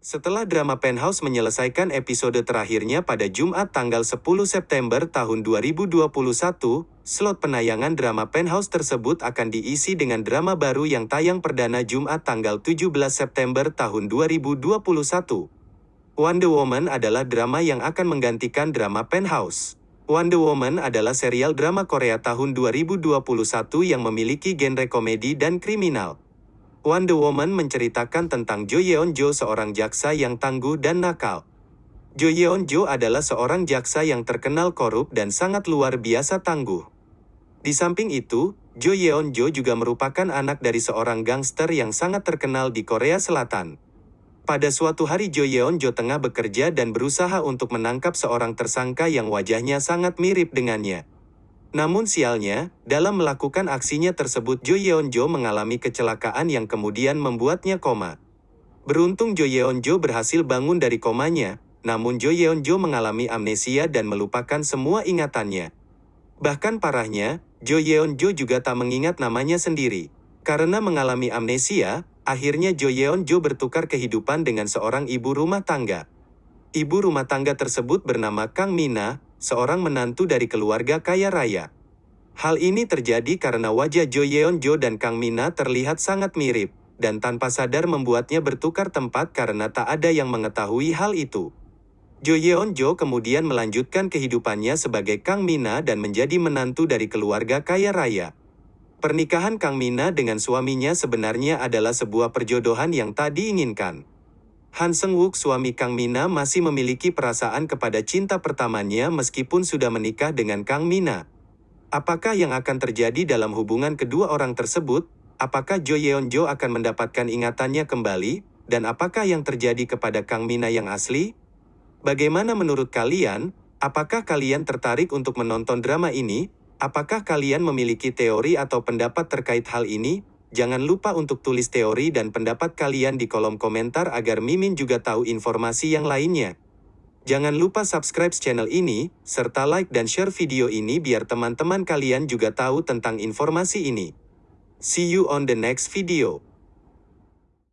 Setelah drama Penthouse menyelesaikan episode terakhirnya pada Jumat tanggal 10 September tahun 2021, slot penayangan drama Penthouse tersebut akan diisi dengan drama baru yang tayang perdana Jumat tanggal 17 September tahun 2021. Wonder Woman adalah drama yang akan menggantikan drama Penthouse. Wonder Woman adalah serial drama Korea tahun 2021 yang memiliki genre komedi dan kriminal. Wonder Woman menceritakan tentang Jo Yeon Jo seorang jaksa yang tangguh dan nakal. Jo Yeon Jo adalah seorang jaksa yang terkenal korup dan sangat luar biasa tangguh. Di samping itu, Jo Yeon Jo juga merupakan anak dari seorang gangster yang sangat terkenal di Korea Selatan. Pada suatu hari Jo Yeon Jo tengah bekerja dan berusaha untuk menangkap seorang tersangka yang wajahnya sangat mirip dengannya. Namun sialnya, dalam melakukan aksinya tersebut Jo Yeon Jo mengalami kecelakaan yang kemudian membuatnya koma. Beruntung Jo Yeon Jo berhasil bangun dari komanya, namun Jo Yeon Jo mengalami amnesia dan melupakan semua ingatannya. Bahkan parahnya, Jo Yeon Jo juga tak mengingat namanya sendiri. Karena mengalami amnesia, akhirnya Jo Yeon Jo bertukar kehidupan dengan seorang ibu rumah tangga. Ibu rumah tangga tersebut bernama Kang Mina, seorang menantu dari keluarga kaya raya. Hal ini terjadi karena wajah Jo Yeon Jo dan Kang Mina terlihat sangat mirip, dan tanpa sadar membuatnya bertukar tempat karena tak ada yang mengetahui hal itu. Jo Yeon Jo kemudian melanjutkan kehidupannya sebagai Kang Mina dan menjadi menantu dari keluarga kaya raya. Pernikahan Kang Mina dengan suaminya sebenarnya adalah sebuah perjodohan yang tak diinginkan. Han Seng Wook suami Kang Mina masih memiliki perasaan kepada cinta pertamanya meskipun sudah menikah dengan Kang Mina. Apakah yang akan terjadi dalam hubungan kedua orang tersebut? Apakah Jo Yeon Jo akan mendapatkan ingatannya kembali? Dan apakah yang terjadi kepada Kang Mina yang asli? Bagaimana menurut kalian? Apakah kalian tertarik untuk menonton drama ini? Apakah kalian memiliki teori atau pendapat terkait hal ini? Jangan lupa untuk tulis teori dan pendapat kalian di kolom komentar agar Mimin juga tahu informasi yang lainnya. Jangan lupa subscribe channel ini, serta like dan share video ini biar teman-teman kalian juga tahu tentang informasi ini. See you on the next video.